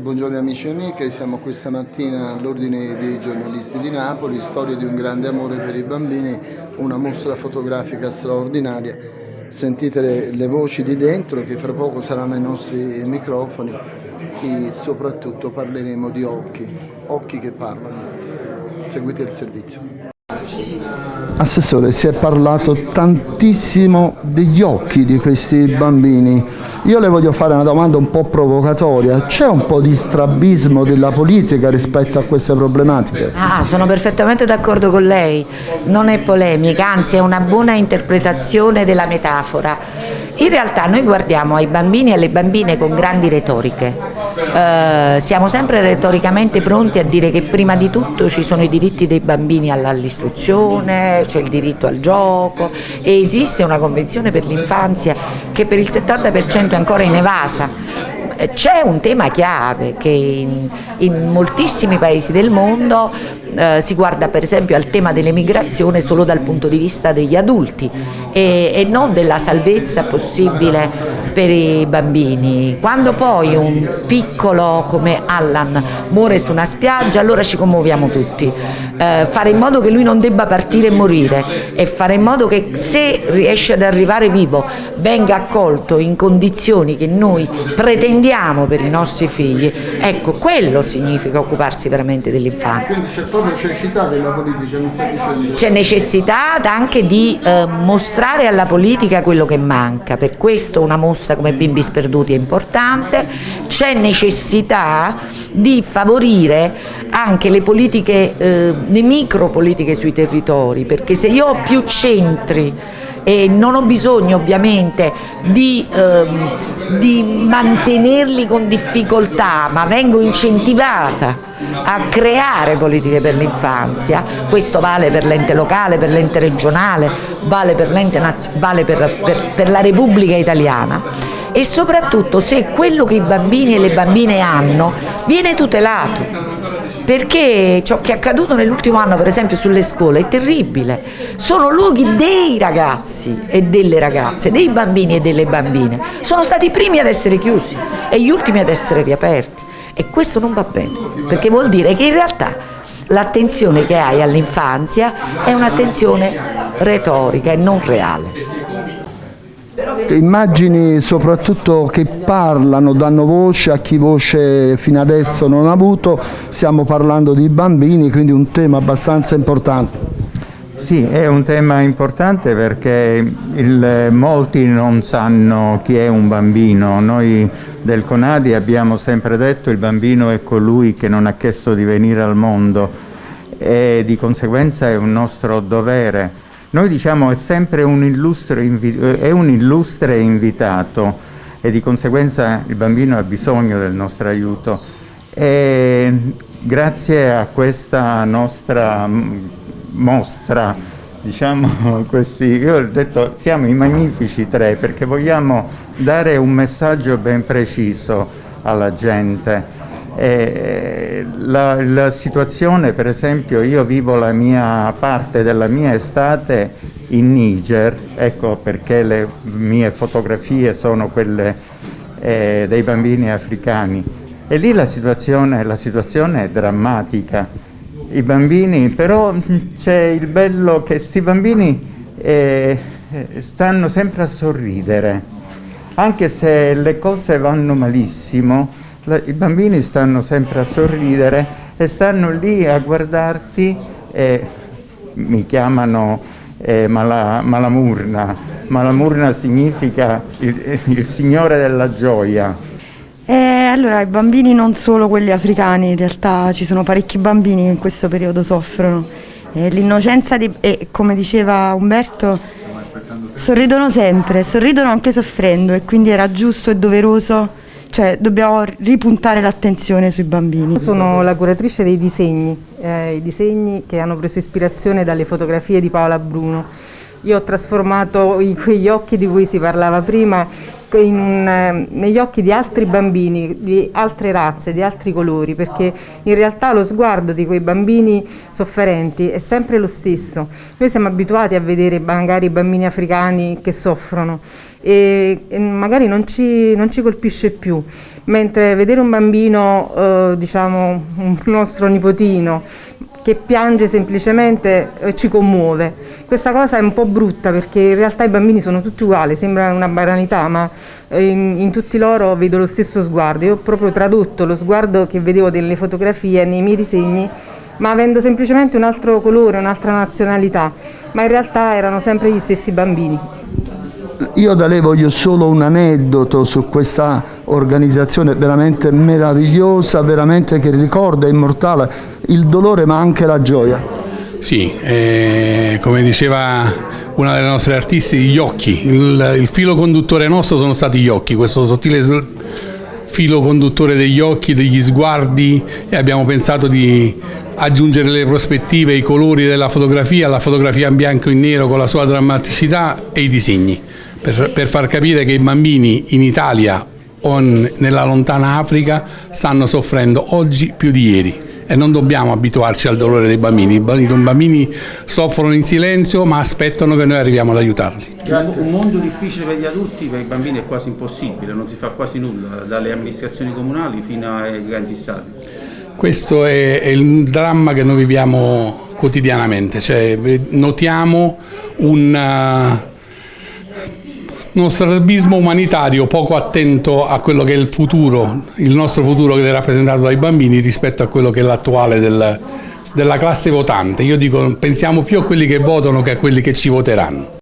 Buongiorno amici e amiche, siamo questa mattina all'ordine dei giornalisti di Napoli, storia di un grande amore per i bambini, una mostra fotografica straordinaria. Sentite le, le voci di dentro che fra poco saranno i nostri microfoni e soprattutto parleremo di occhi, occhi che parlano. Seguite il servizio. Assessore, si è parlato tantissimo degli occhi di questi bambini. Io le voglio fare una domanda un po' provocatoria. C'è un po' di strabismo della politica rispetto a queste problematiche? Ah, sono perfettamente d'accordo con lei. Non è polemica, anzi è una buona interpretazione della metafora. In realtà noi guardiamo ai bambini e alle bambine con grandi retoriche eh, siamo sempre retoricamente pronti a dire che prima di tutto ci sono i diritti dei bambini all'istruzione, c'è il diritto al gioco e esiste una convenzione per l'infanzia che per il 70% è ancora inevasa. C'è un tema chiave che in, in moltissimi paesi del mondo eh, si guarda per esempio al tema dell'emigrazione solo dal punto di vista degli adulti e, e non della salvezza possibile per i bambini. Quando poi un piccolo come Allan muore su una spiaggia allora ci commuoviamo tutti. Eh, fare in modo che lui non debba partire e morire e fare in modo che se riesce ad arrivare vivo venga accolto in condizioni che noi pretendiamo per i nostri figli, ecco quello significa occuparsi veramente dell'infanzia. Necessità della politica, mi sta dicendo. C'è necessità anche di eh, mostrare alla politica quello che manca, per questo una mostra come Bimbi Sperduti è importante, c'è necessità di favorire anche le politiche, eh, le micropolitiche sui territori, perché se io ho più centri e non ho bisogno ovviamente di, ehm, di mantenerli con difficoltà ma vengo incentivata a creare politiche per l'infanzia, questo vale per l'ente locale, per l'ente regionale, vale, per, vale per, per, per la Repubblica Italiana. E soprattutto se quello che i bambini e le bambine hanno viene tutelato perché ciò che è accaduto nell'ultimo anno per esempio sulle scuole è terribile. Sono luoghi dei ragazzi e delle ragazze dei bambini e delle bambine. Sono stati i primi ad essere chiusi e gli ultimi ad essere riaperti. E questo non va bene perché vuol dire che in realtà l'attenzione che hai all'infanzia è un'attenzione retorica e non reale immagini soprattutto che parlano, danno voce a chi voce fino adesso non ha avuto, stiamo parlando di bambini, quindi un tema abbastanza importante. Sì, è un tema importante perché il, molti non sanno chi è un bambino. Noi del Conadi abbiamo sempre detto che il bambino è colui che non ha chiesto di venire al mondo e di conseguenza è un nostro dovere noi diciamo è sempre un illustre, è un illustre invitato e di conseguenza il bambino ha bisogno del nostro aiuto. E grazie a questa nostra mostra, diciamo questi, io ho detto siamo i magnifici tre perché vogliamo dare un messaggio ben preciso alla gente eh, la, la, situazione, per esempio, io vivo la mia parte della mia estate in Niger, ecco perché le mie fotografie sono quelle eh, dei bambini africani. E lì la situazione, la situazione è drammatica. I bambini, però c'è il bello che questi bambini eh, stanno sempre a sorridere, anche se le cose vanno malissimo, i bambini stanno sempre a sorridere e stanno lì a guardarti e mi chiamano eh, mala, malamurna. Malamurna significa il, il signore della gioia. Eh, allora, i bambini non solo quelli africani, in realtà ci sono parecchi bambini che in questo periodo soffrono. Eh, L'innocenza, eh, come diceva Umberto, sorridono sempre, sorridono anche soffrendo e quindi era giusto e doveroso cioè dobbiamo ripuntare l'attenzione sui bambini. Sono la curatrice dei disegni, eh, i disegni che hanno preso ispirazione dalle fotografie di Paola Bruno. Io ho trasformato quegli occhi di cui si parlava prima in, eh, negli occhi di altri bambini, di altre razze, di altri colori, perché in realtà lo sguardo di quei bambini sofferenti è sempre lo stesso. Noi siamo abituati a vedere magari i bambini africani che soffrono e, e magari non ci, non ci, colpisce più, mentre vedere un bambino, eh, diciamo un nostro nipotino, che piange semplicemente eh, ci commuove. Questa cosa è un po' brutta perché in realtà i bambini sono tutti uguali, sembra una banalità, ma eh, in, in, tutti loro vedo lo stesso sguardo. Io ho proprio tradotto lo sguardo che vedevo delle fotografie nei miei disegni, ma avendo semplicemente un altro colore, un'altra nazionalità, ma in realtà erano sempre gli stessi bambini. Io da lei voglio solo un aneddoto su questa organizzazione veramente meravigliosa, veramente che ricorda, immortale, il dolore ma anche la gioia. Sì, eh, come diceva una delle nostre artiste, gli occhi, il, il filo conduttore nostro sono stati gli occhi, questo sottile filo conduttore degli occhi, degli sguardi e abbiamo pensato di aggiungere le prospettive, i colori della fotografia, la fotografia in bianco e nero con la sua drammaticità e i disegni per, per far capire che i bambini in Italia o nella lontana Africa stanno soffrendo oggi più di ieri e non dobbiamo abituarci al dolore dei bambini. I bambini soffrono in silenzio ma aspettano che noi arriviamo ad aiutarli. Grazie. Un mondo difficile per gli adulti, per i bambini è quasi impossibile, non si fa quasi nulla, dalle amministrazioni comunali fino ai grandi stati. Questo è, è il dramma che noi viviamo quotidianamente, cioè, notiamo un uno strabismo umanitario poco attento a quello che è il futuro, il nostro futuro che è rappresentato dai bambini rispetto a quello che è l'attuale del, della classe votante. Io dico pensiamo più a quelli che votano che a quelli che ci voteranno.